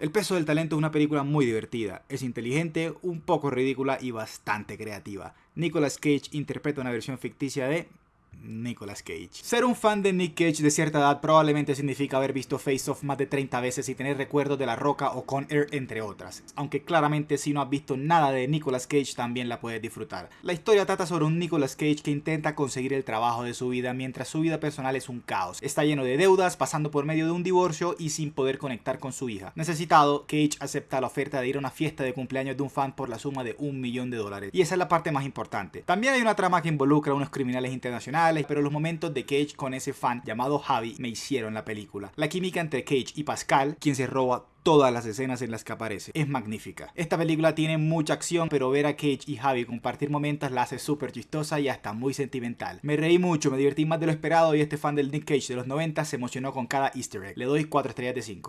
El peso del talento es una película muy divertida, es inteligente, un poco ridícula y bastante creativa. Nicolas Cage interpreta una versión ficticia de Nicolas Cage. Ser un fan de Nick Cage de cierta edad probablemente significa haber visto Face Off más de 30 veces y tener recuerdos de La Roca o Con Air entre otras, aunque claramente si no has visto nada de Nicolas Cage también la puedes disfrutar. La historia trata sobre un Nicolas Cage que intenta conseguir el trabajo de su vida mientras su vida personal es un caos. Está lleno de deudas, pasando por medio de un divorcio y sin poder conectar con su hija. Necesitado, Cage acepta la oferta de ir a una fiesta de cumpleaños de un fan por la suma de un millón de dólares. Y esa es la parte más importante. También hay una trama que involucra a unos criminales internacionales pero los momentos de Cage con ese fan llamado Javi me hicieron la película. La química entre Cage y Pascal, quien se roba todas las escenas en las que aparece. Es magnífica. Esta película tiene mucha acción, pero ver a Cage y Javi compartir momentos la hace súper chistosa y hasta muy sentimental. Me reí mucho, me divertí más de lo esperado y este fan del Nick Cage de los 90 se emocionó con cada easter egg. Le doy 4 estrellas de 5.